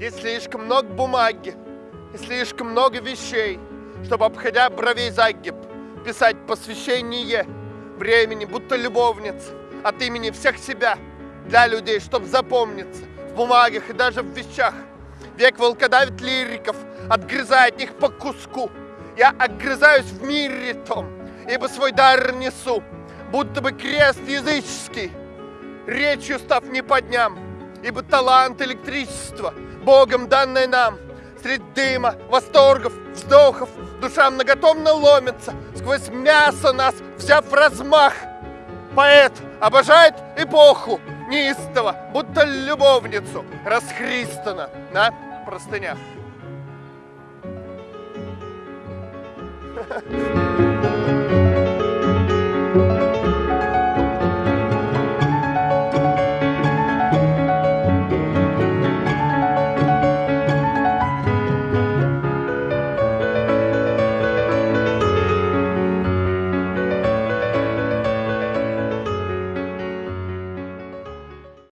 И слишком много бумаги, и слишком много вещей, чтобы, обходя бровей загиб, писать посвящение времени, будто любовница, от имени всех себя, для людей, чтобы запомниться в бумагах и даже в вещах. Век волкодавит лириков, отгрызая от них по куску. Я огрызаюсь в мире том, ибо свой дар несу, будто бы крест языческий, речью став не по дням, ибо талант электричества, Богом данное нам, среди дыма, восторгов, вздохов, душа многотомно ломится, сквозь мясо нас, вся в размах. Поэт обожает эпоху, неистово, будто любовницу, расхристана на простынях. Ha ha ha.